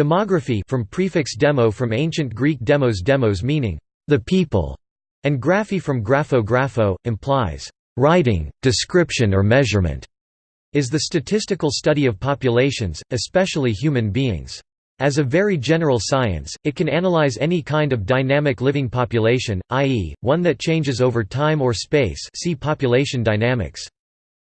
Demography from prefix demo from ancient Greek demos demos meaning, the people, and graphy from grapho grapho, implies, writing, description or measurement, is the statistical study of populations, especially human beings. As a very general science, it can analyze any kind of dynamic living population, i.e., one that changes over time or space see population dynamics.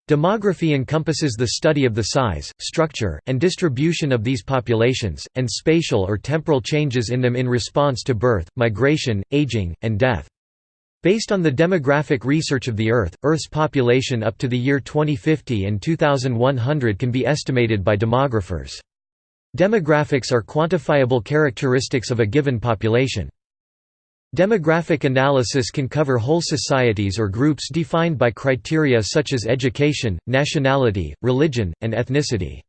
Demography encompasses the study of the size, structure, and distribution of these populations, and spatial or temporal changes in them in response to birth, migration, aging, and death. Based on the demographic research of the Earth, Earth's population up to the year 2050 and 2100 can be estimated by demographers. Demographics are quantifiable characteristics of a given population. Demographic analysis can cover whole societies or groups defined by criteria such as education, nationality, religion, and ethnicity.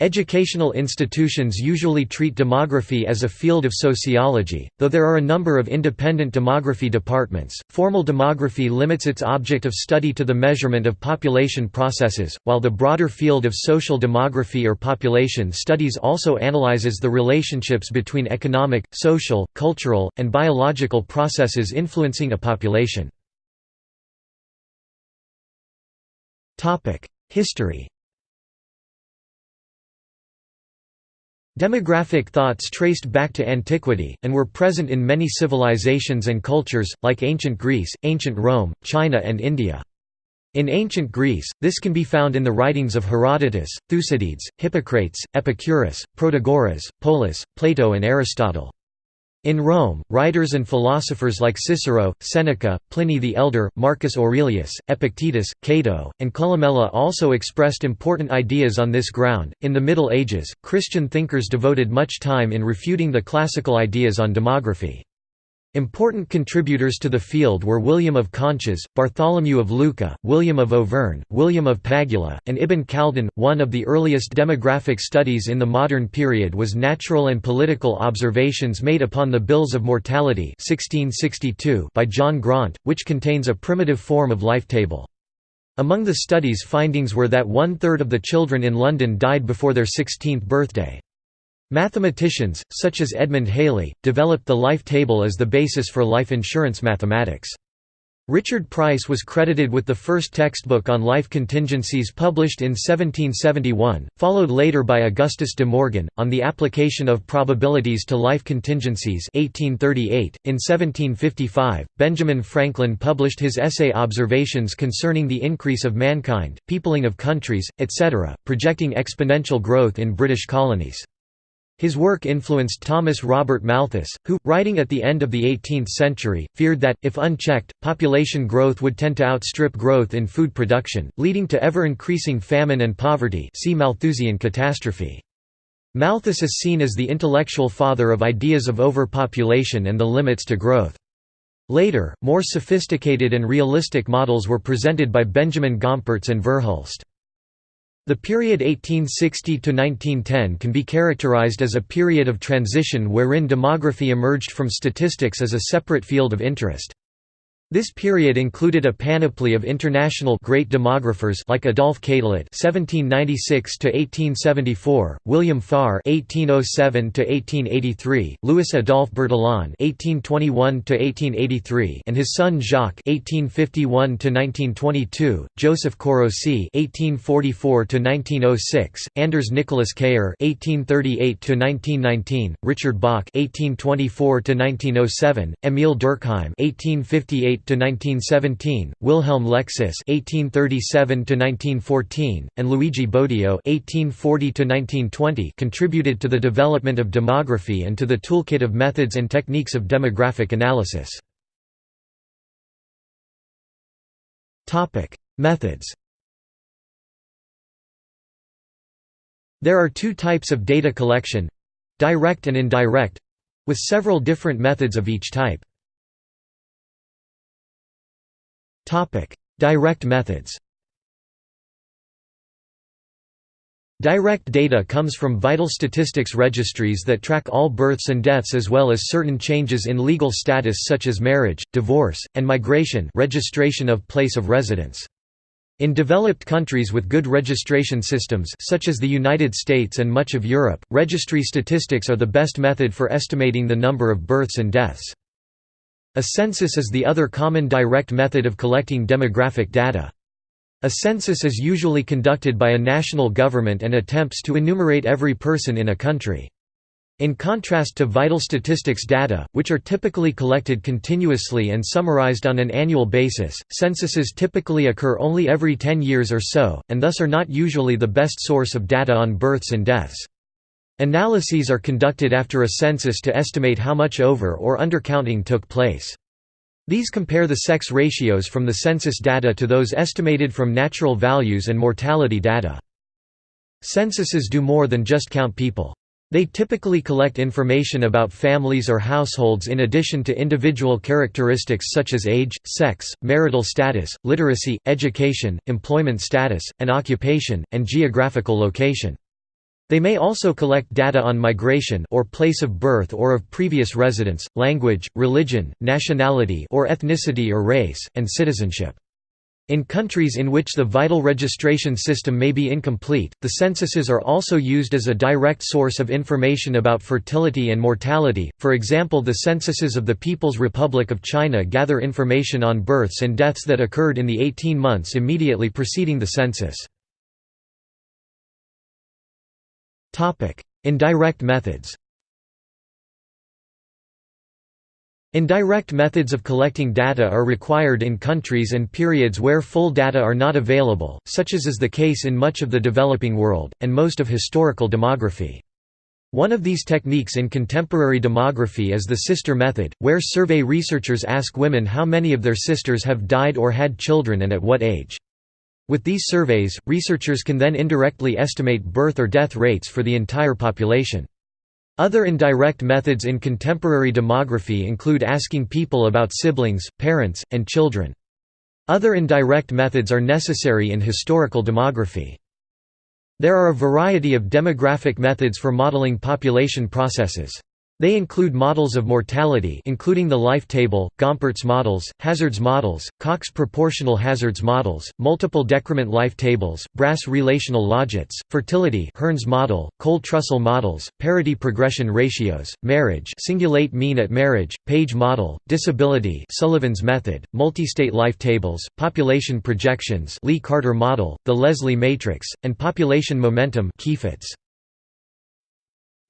Educational institutions usually treat demography as a field of sociology, though there are a number of independent demography departments. Formal demography limits its object of study to the measurement of population processes, while the broader field of social demography or population studies also analyzes the relationships between economic, social, cultural, and biological processes influencing a population. History Demographic thoughts traced back to antiquity, and were present in many civilizations and cultures, like ancient Greece, ancient Rome, China and India. In ancient Greece, this can be found in the writings of Herodotus, Thucydides, Hippocrates, Epicurus, Protagoras, Polus, Plato and Aristotle. In Rome, writers and philosophers like Cicero, Seneca, Pliny the Elder, Marcus Aurelius, Epictetus, Cato, and Columella also expressed important ideas on this ground. In the Middle Ages, Christian thinkers devoted much time in refuting the classical ideas on demography. Important contributors to the field were William of Conches, Bartholomew of Lucca, William of Auvergne, William of Pagula, and Ibn Khaldun. One of the earliest demographic studies in the modern period was Natural and Political Observations made upon the Bills of Mortality 1662 by John Graunt, which contains a primitive form of life table. Among the study's findings were that one-third of the children in London died before their 16th birthday. Mathematicians, such as Edmund Halley, developed the life table as the basis for life insurance mathematics. Richard Price was credited with the first textbook on life contingencies published in 1771, followed later by Augustus de Morgan, on the application of probabilities to life contingencies 1838. .In 1755, Benjamin Franklin published his essay Observations concerning the increase of mankind, peopling of countries, etc., projecting exponential growth in British colonies. His work influenced Thomas Robert Malthus, who, writing at the end of the 18th century, feared that, if unchecked, population growth would tend to outstrip growth in food production, leading to ever-increasing famine and poverty see Malthusian catastrophe. Malthus is seen as the intellectual father of ideas of overpopulation and the limits to growth. Later, more sophisticated and realistic models were presented by Benjamin Gompertz and Verhulst. The period 1860 to 1910 can be characterized as a period of transition wherein demography emerged from statistics as a separate field of interest. This period included a panoply of international great demographers like Adolphe Quetelet (1796–1874), William Farr (1807–1883), Louis Adolphe Bertillon (1821–1883), and his son Jacques (1851–1922), Joseph Körösi (1844–1906), Anders Nicolas Kiær (1838–1919), Richard Böckh (1824–1907), Émile Durkheim (1858 to 1917, Wilhelm Lexis (1837–1914), and Luigi Bodio (1840–1920) contributed to the development of demography and to the toolkit of methods and techniques of demographic analysis. Topic: Methods. There are two types of data collection: direct and indirect, with several different methods of each type. Direct methods Direct data comes from vital statistics registries that track all births and deaths as well as certain changes in legal status such as marriage, divorce, and migration registration of place of residence. In developed countries with good registration systems such as the United States and much of Europe, registry statistics are the best method for estimating the number of births and deaths. A census is the other common direct method of collecting demographic data. A census is usually conducted by a national government and attempts to enumerate every person in a country. In contrast to vital statistics data, which are typically collected continuously and summarized on an annual basis, censuses typically occur only every 10 years or so, and thus are not usually the best source of data on births and deaths. Analyses are conducted after a census to estimate how much over- or undercounting took place. These compare the sex ratios from the census data to those estimated from natural values and mortality data. Censuses do more than just count people. They typically collect information about families or households in addition to individual characteristics such as age, sex, marital status, literacy, education, employment status, and occupation, and geographical location. They may also collect data on migration or place of birth or of previous residence, language, religion, nationality or ethnicity or race, and citizenship. In countries in which the vital registration system may be incomplete, the censuses are also used as a direct source of information about fertility and mortality, for example the censuses of the People's Republic of China gather information on births and deaths that occurred in the 18 months immediately preceding the census. Indirect methods Indirect methods of collecting data are required in countries and periods where full data are not available, such as is the case in much of the developing world, and most of historical demography. One of these techniques in contemporary demography is the sister method, where survey researchers ask women how many of their sisters have died or had children and at what age. With these surveys, researchers can then indirectly estimate birth or death rates for the entire population. Other indirect methods in contemporary demography include asking people about siblings, parents, and children. Other indirect methods are necessary in historical demography. There are a variety of demographic methods for modeling population processes. They include models of mortality including the life table, Gompertz models, hazards models, Cox proportional hazards models, multiple decrement life tables, Brass relational logits, fertility Hearn's model, Coale-Trussell models, parity progression ratios, marriage singulate mean at marriage, Page model, disability Sullivan's method, multi-state life tables, population projections Lee-Carter model, the Leslie matrix, and population momentum Keyfitz.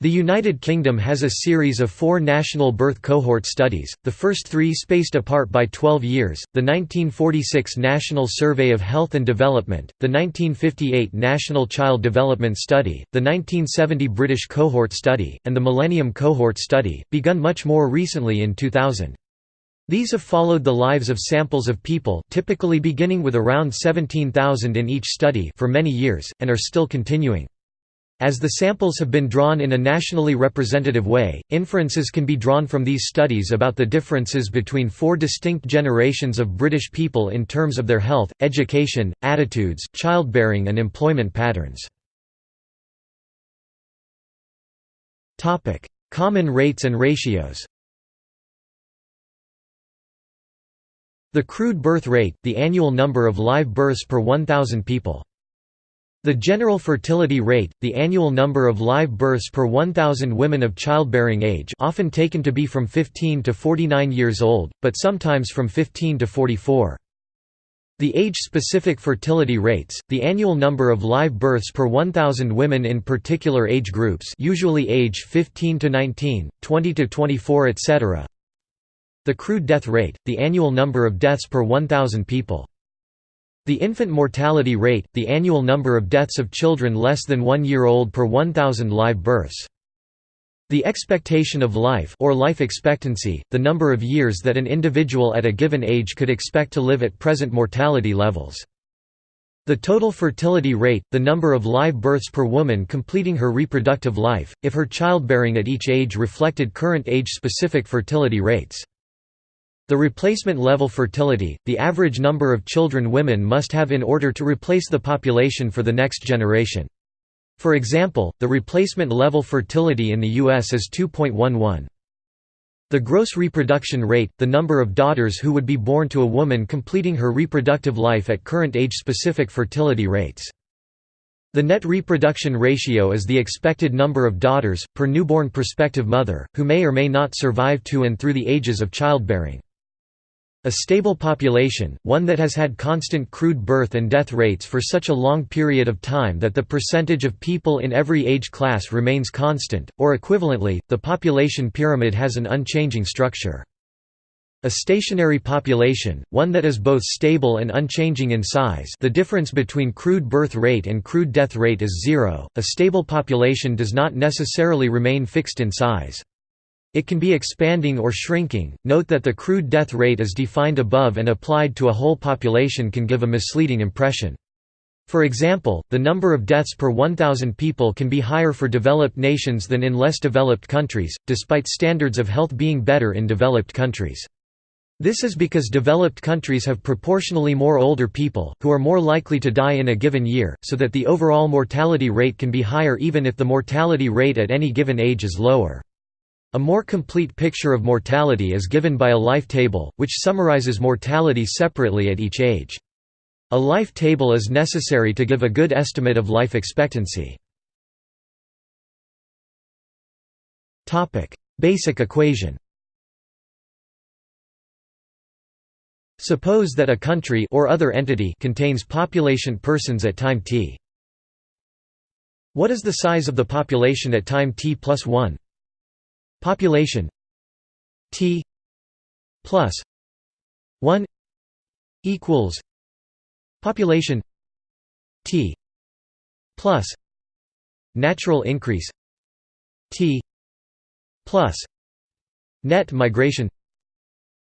The United Kingdom has a series of four national birth cohort studies, the first three spaced apart by 12 years, the 1946 National Survey of Health and Development, the 1958 National Child Development Study, the 1970 British Cohort Study, and the Millennium Cohort Study, begun much more recently in 2000. These have followed the lives of samples of people typically beginning with around 17,000 in each study for many years, and are still continuing. As the samples have been drawn in a nationally representative way, inferences can be drawn from these studies about the differences between four distinct generations of British people in terms of their health, education, attitudes, childbearing and employment patterns. Common rates and ratios The crude birth rate, the annual number of live births per 1,000 people. The general fertility rate, the annual number of live births per 1,000 women of childbearing age often taken to be from 15 to 49 years old, but sometimes from 15 to 44. The age-specific fertility rates, the annual number of live births per 1,000 women in particular age groups usually age 15 to 19, 20 to 24 etc. The crude death rate, the annual number of deaths per 1,000 people. The infant mortality rate, the annual number of deaths of children less than one year old per 1,000 live births. The expectation of life or life expectancy, the number of years that an individual at a given age could expect to live at present mortality levels. The total fertility rate, the number of live births per woman completing her reproductive life, if her childbearing at each age reflected current age-specific fertility rates. The replacement level fertility, the average number of children women must have in order to replace the population for the next generation. For example, the replacement level fertility in the U.S. is 2.11. The gross reproduction rate, the number of daughters who would be born to a woman completing her reproductive life at current age-specific fertility rates. The net reproduction ratio is the expected number of daughters, per newborn prospective mother, who may or may not survive to and through the ages of childbearing. A stable population, one that has had constant crude birth and death rates for such a long period of time that the percentage of people in every age class remains constant, or equivalently, the population pyramid has an unchanging structure. A stationary population, one that is both stable and unchanging in size the difference between crude birth rate and crude death rate is zero, a stable population does not necessarily remain fixed in size. It can be expanding or shrinking. Note that the crude death rate is defined above and applied to a whole population can give a misleading impression. For example, the number of deaths per 1,000 people can be higher for developed nations than in less developed countries, despite standards of health being better in developed countries. This is because developed countries have proportionally more older people, who are more likely to die in a given year, so that the overall mortality rate can be higher even if the mortality rate at any given age is lower. A more complete picture of mortality is given by a life table, which summarizes mortality separately at each age. A life table is necessary to give a good estimate of life expectancy. Basic equation Suppose that a country or other entity contains population persons at time t. What is the size of the population at time t plus 1? Population T plus one equals population T plus natural increase T plus net migration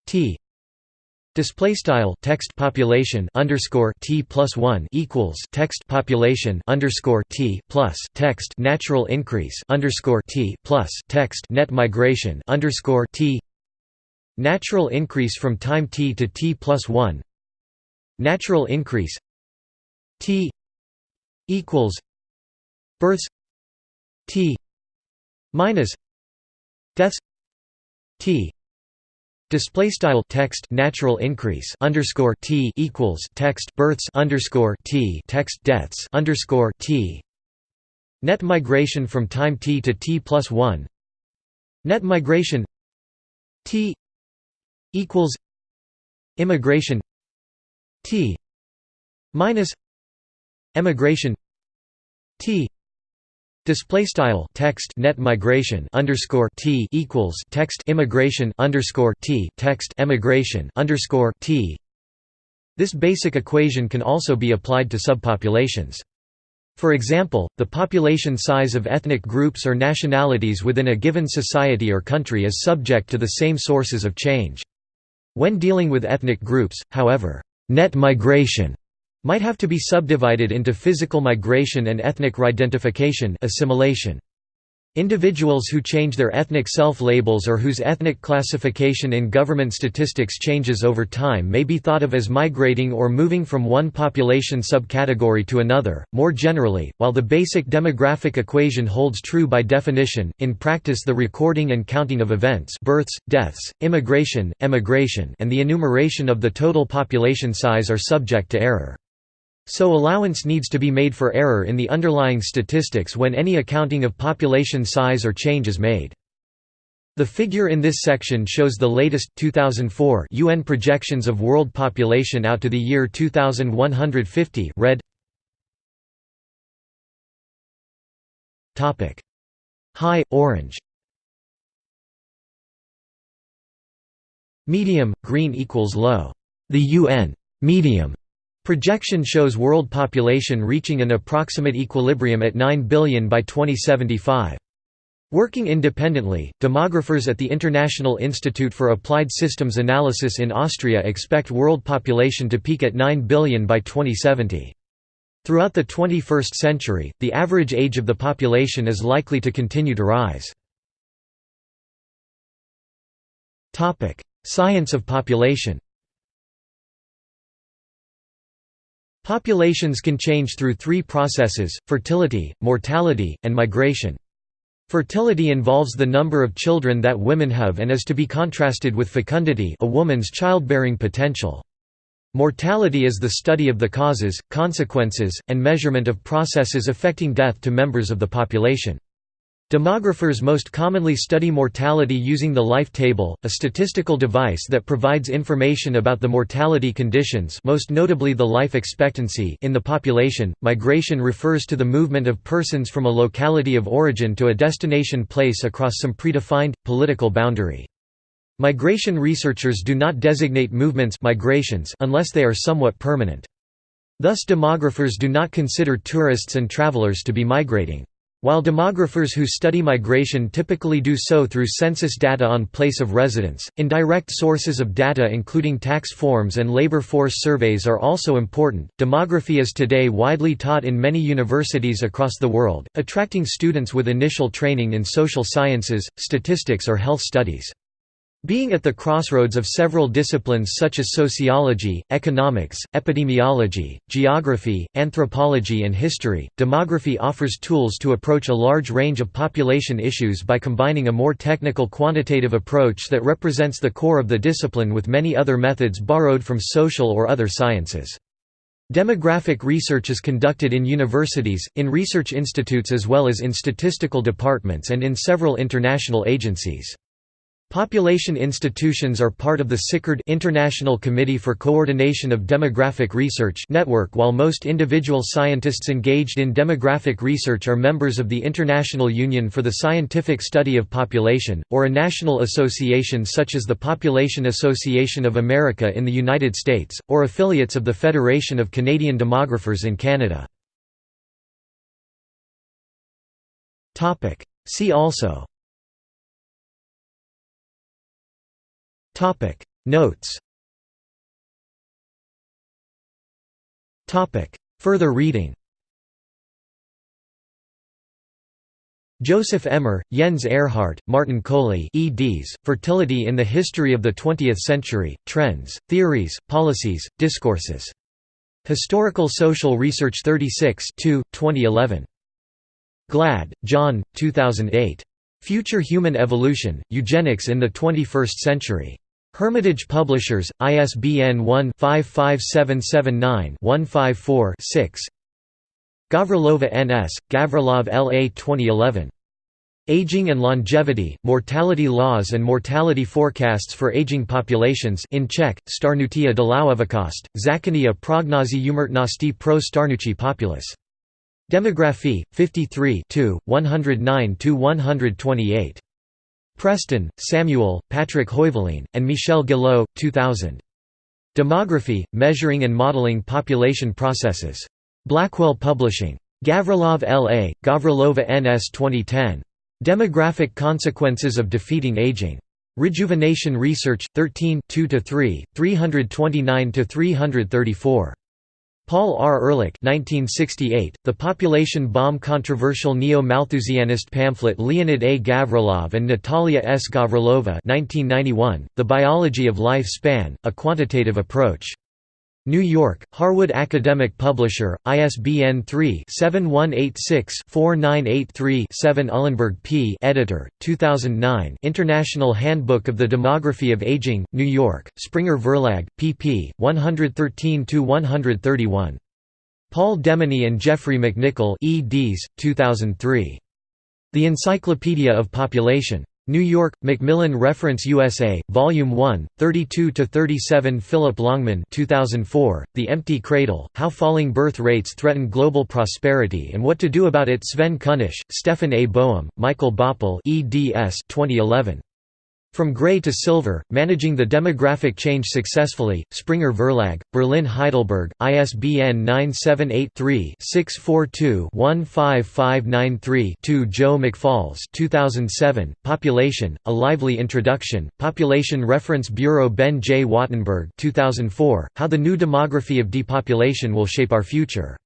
T Display style text population underscore t plus one equals text population underscore t plus text natural increase underscore t plus text net migration underscore t. Natural increase from time t to t plus one. Natural increase t equals births t minus deaths t Display style text natural increase underscore t equals text births underscore t text deaths underscore t. Net migration from time t to t plus one. Net migration t equals immigration t minus emigration t Display style text net migration underscore t equals text immigration underscore t text emigration underscore t. This basic equation can also be applied to subpopulations. For example, the population size of ethnic groups or nationalities within a given society or country is subject to the same sources of change. When dealing with ethnic groups, however, net migration might have to be subdivided into physical migration and ethnic reidentification assimilation. Individuals who change their ethnic self-labels or whose ethnic classification in government statistics changes over time may be thought of as migrating or moving from one population subcategory to another. More generally, while the basic demographic equation holds true by definition, in practice the recording and counting of events births, deaths, immigration, emigration and the enumeration of the total population size are subject to error. So allowance needs to be made for error in the underlying statistics when any accounting of population size or change is made. The figure in this section shows the latest 2004 UN projections of world population out to the year 2150 red Topic. High orange. Medium green equals low. The UN medium Projection shows world population reaching an approximate equilibrium at 9 billion by 2075. Working independently, demographers at the International Institute for Applied Systems Analysis in Austria expect world population to peak at 9 billion by 2070. Throughout the 21st century, the average age of the population is likely to continue to rise. Science of population Populations can change through three processes, fertility, mortality, and migration. Fertility involves the number of children that women have and is to be contrasted with fecundity a woman's childbearing potential. Mortality is the study of the causes, consequences, and measurement of processes affecting death to members of the population. Demographers most commonly study mortality using the life table, a statistical device that provides information about the mortality conditions most notably the life expectancy in the population. Migration refers to the movement of persons from a locality of origin to a destination place across some predefined, political boundary. Migration researchers do not designate movements migrations unless they are somewhat permanent. Thus demographers do not consider tourists and travelers to be migrating. While demographers who study migration typically do so through census data on place of residence, indirect sources of data including tax forms and labor force surveys are also important. Demography is today widely taught in many universities across the world, attracting students with initial training in social sciences, statistics, or health studies. Being at the crossroads of several disciplines such as sociology, economics, epidemiology, geography, anthropology and history, demography offers tools to approach a large range of population issues by combining a more technical quantitative approach that represents the core of the discipline with many other methods borrowed from social or other sciences. Demographic research is conducted in universities, in research institutes as well as in statistical departments and in several international agencies. Population institutions are part of the CICRED International Committee for Coordination of Demographic Research network while most individual scientists engaged in demographic research are members of the International Union for the Scientific Study of Population, or a national association such as the Population Association of America in the United States, or affiliates of the Federation of Canadian Demographers in Canada. See also Topic Notes Topic Further reading Joseph Ehmer, Jens Ehrhardt, Martin Kohli eds, Fertility in the History of the Twentieth Century, Trends, Theories, Policies, Discourses. Historical Social Research 36 2, 2011. Glad, John, 2008. Future Human Evolution, Eugenics in the Twenty-First Century. Hermitage Publishers, ISBN 1-55779-154-6 Gavrilova N.S., Gavrilov L.A. 2011. Aging and Longevity, Mortality Laws and Mortality Forecasts for Aging Populations in Czech, Starnutia Dlouhovakost, Zakania prognozy umrtnosti pro starnuchi populace. Demographie, 53 109–128. Preston, Samuel, Patrick Heuveline, and Michel Guillot, 2000. Demography, Measuring and Modeling Population Processes. Blackwell Publishing. Gavrilov L.A., Gavrilova N.S. 2010. Demographic Consequences of Defeating Aging. Rejuvenation Research, 13 2–3, 329–334. Paul R. Ehrlich 1968, The Population Bomb Controversial Neo-Malthusianist pamphlet Leonid A. Gavrilov and Natalia S. Gavrilova 1991, The Biology of Life Span, A Quantitative Approach. New York, Harwood Academic Publisher, ISBN 3-7186-4983-7 Uhlenberg P. Editor, 2009 International Handbook of the Demography of Aging, New York, Springer Verlag, pp. 113–131. Paul Demeny and Geoffrey McNicoll eds. 2003. The Encyclopedia of Population. New York, Macmillan Reference USA, Volume 1, 32–37 Philip Longman 2004, The Empty Cradle, How Falling Birth Rates Threaten Global Prosperity and What to Do About It Sven Kunisch, Stefan A. Boehm, Michael Boppel eds 2011. From Gray to Silver, Managing the Demographic Change Successfully, Springer Verlag, Berlin Heidelberg, ISBN 978-3-642-15593-2 Joe McFalls 2007, Population, A Lively Introduction, Population Reference Bureau Ben J. Wattenberg 2004, How the New Demography of Depopulation Will Shape Our Future.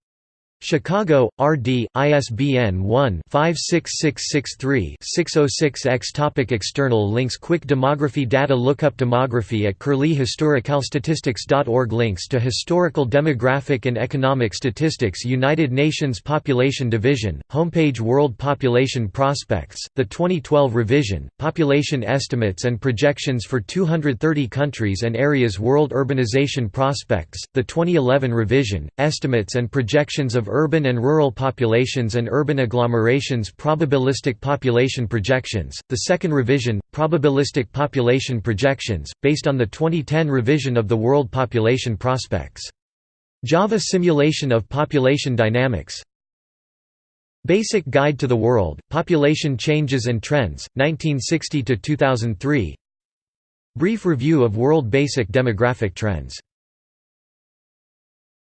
Chicago, R.D., ISBN 1-56663-606-X Topic External links Quick demography data Lookup demography at Curlie Historicalstatistics.org Links to historical demographic and economic statistics United Nations Population Division, homepage World Population Prospects, the 2012 revision, Population Estimates and Projections for 230 countries and areas World Urbanization Prospects, the 2011 revision, Estimates and Projections of urban and rural populations and urban agglomerations probabilistic population projections, the second revision, probabilistic population projections, based on the 2010 revision of the World Population Prospects. Java Simulation of Population Dynamics. Basic Guide to the World, Population Changes and Trends, 1960–2003 Brief Review of World Basic Demographic Trends